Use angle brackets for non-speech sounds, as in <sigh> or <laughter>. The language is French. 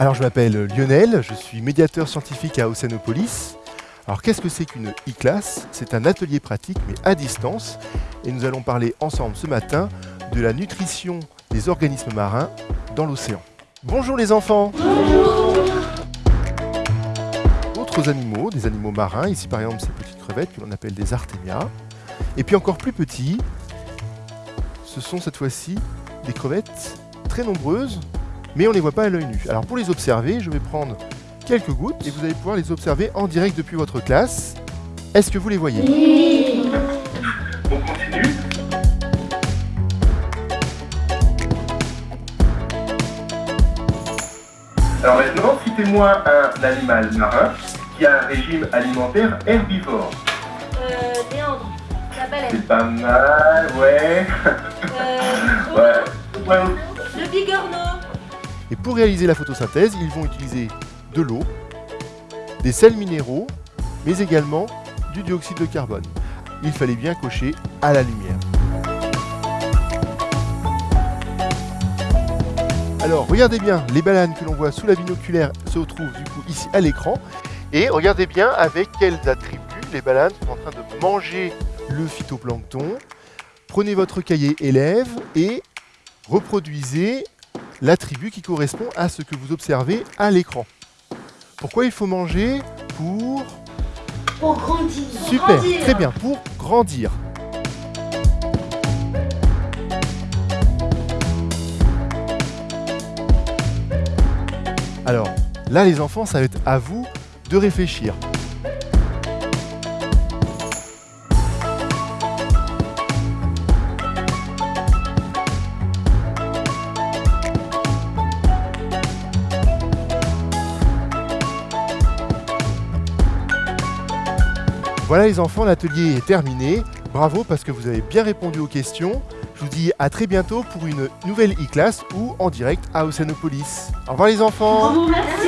Alors je m'appelle Lionel, je suis médiateur scientifique à Océanopolis. Alors qu'est-ce que c'est qu'une e-classe? C'est un atelier pratique mais à distance et nous allons parler ensemble ce matin de la nutrition des organismes marins dans l'océan. Bonjour les enfants Bonjour D'autres animaux, des animaux marins, ici par exemple ces petites crevettes que l'on appelle des artémias. Et puis encore plus petits, ce sont cette fois-ci des crevettes très nombreuses, mais on ne les voit pas à l'œil nu. Alors pour les observer, je vais prendre quelques gouttes et vous allez pouvoir les observer en direct depuis votre classe. Est-ce que vous les voyez? Oui On continue. Alors maintenant, citez-moi un animal marin qui a un régime alimentaire herbivore. Euh, Léandre, la baleine. C'est pas mal, ouais. Euh, ouais. <laughs> ouais. le bigorneau. Et pour réaliser la photosynthèse, ils vont utiliser de l'eau, des sels minéraux, mais également du dioxyde de carbone. Il fallait bien cocher à la lumière. Alors, regardez bien, les bananes que l'on voit sous la binoculaire se retrouvent du coup ici à l'écran. Et regardez bien avec quels attributs les bananes sont en train de manger le phytoplancton. Prenez votre cahier élève et reproduisez l'attribut qui correspond à ce que vous observez à l'écran. Pourquoi il faut manger Pour... Pour grandir Super, grandir. très bien, pour grandir. Alors, là les enfants, ça va être à vous de réfléchir. Voilà les enfants, l'atelier est terminé. Bravo parce que vous avez bien répondu aux questions. Je vous dis à très bientôt pour une nouvelle e-classe ou en direct à Océanopolis. Au revoir les enfants Merci